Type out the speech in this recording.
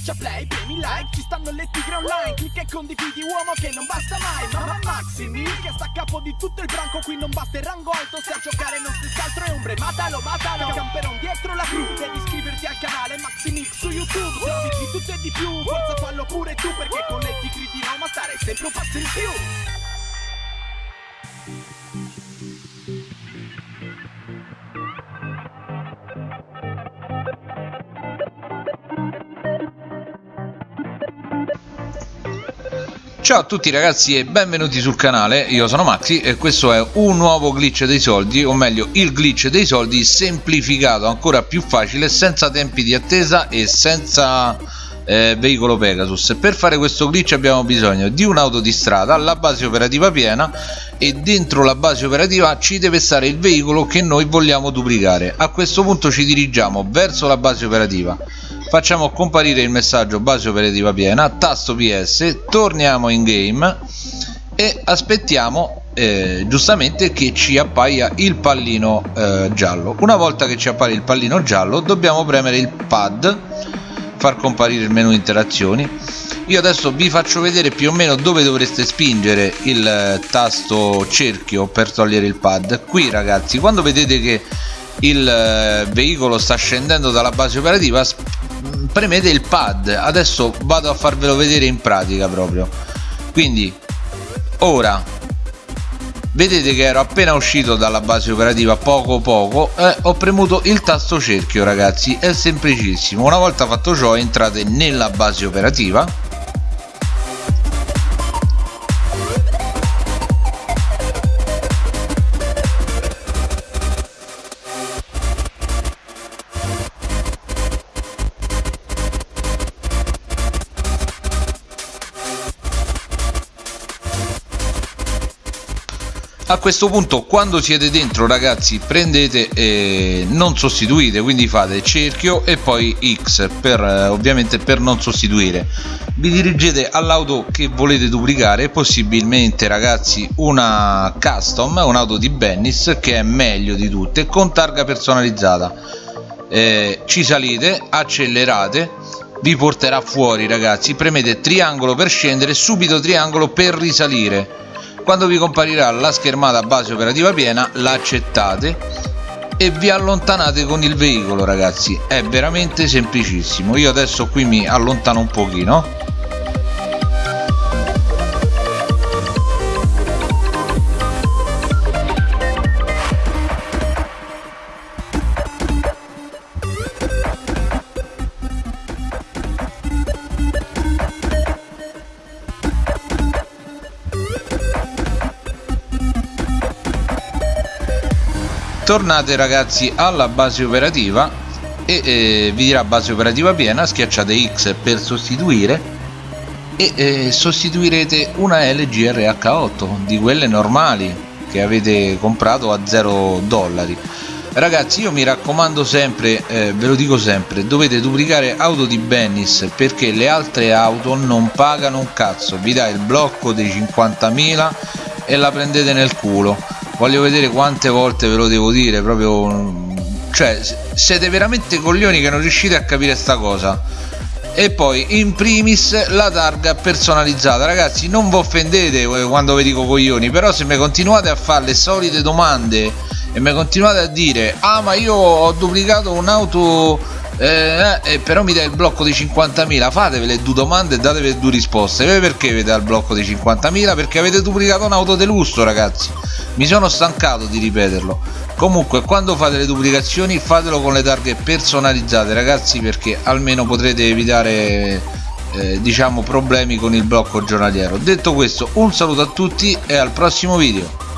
Schiaccia play, premi like, ci stanno le tigre online Clicca e condividi uomo che non basta mai Mamma Maximi che sta a capo di tutto il branco Qui non basta il rango alto, se a giocare non stessi altro è ombre Matalo, matalo, camperon dietro la crew Devi iscriverti al canale Maximix su YouTube Se di tutto e di più, forza fallo pure tu Perché con le tigre di Roma stare sempre un passo in più Ciao a tutti ragazzi e benvenuti sul canale, io sono Maxi e questo è un nuovo glitch dei soldi, o meglio il glitch dei soldi semplificato, ancora più facile, senza tempi di attesa e senza eh, veicolo Pegasus. Per fare questo glitch abbiamo bisogno di un'auto di strada, la base operativa piena e dentro la base operativa ci deve stare il veicolo che noi vogliamo duplicare. A questo punto ci dirigiamo verso la base operativa facciamo comparire il messaggio base operativa piena tasto ps torniamo in game e aspettiamo eh, giustamente che ci appaia il pallino eh, giallo. Una volta che ci appare il pallino giallo dobbiamo premere il pad far comparire il menu interazioni. Io adesso vi faccio vedere più o meno dove dovreste spingere il eh, tasto cerchio per togliere il pad. Qui ragazzi quando vedete che il eh, veicolo sta scendendo dalla base operativa premete il pad. Adesso vado a farvelo vedere in pratica proprio. Quindi ora vedete che ero appena uscito dalla base operativa poco poco eh, ho premuto il tasto cerchio ragazzi. È semplicissimo. Una volta fatto ciò entrate nella base operativa a questo punto quando siete dentro ragazzi prendete e non sostituite quindi fate cerchio e poi X per eh, ovviamente per non sostituire. Vi dirigete all'auto che volete duplicare possibilmente ragazzi una custom un'auto di Bennis che è meglio di tutte con targa personalizzata. Eh, ci salite accelerate vi porterà fuori ragazzi. Premete triangolo per scendere subito triangolo per risalire quando vi comparirà la schermata base operativa piena l'accettate e vi allontanate con il veicolo ragazzi. È veramente semplicissimo. Io adesso qui mi allontano un pochino tornate ragazzi alla base operativa e eh, vi dirà base operativa piena schiacciate X per sostituire e eh, sostituirete una LG RH8 di quelle normali che avete comprato a 0 dollari. Ragazzi io mi raccomando sempre eh, ve lo dico sempre dovete duplicare auto di Bennis perché le altre auto non pagano un cazzo. Vi dà il blocco dei 50.000 e la prendete nel culo voglio vedere quante volte ve lo devo dire proprio cioè siete veramente coglioni che non riuscite a capire sta cosa. E poi in primis la targa personalizzata. Ragazzi non vi offendete quando vi dico coglioni però se mi continuate a fare le solite domande e mi continuate a dire ah ma io ho duplicato un'auto eh, eh, però mi dai il blocco di 50.000 fatevi le due domande e datevi due risposte. Perché vi dà il blocco di 50.000 perché avete duplicato un'auto di lusso ragazzi mi sono stancato di ripeterlo. Comunque quando fate le duplicazioni fatelo con le targhe personalizzate ragazzi perché almeno potrete evitare eh, diciamo problemi con il blocco giornaliero. Detto questo un saluto a tutti e al prossimo video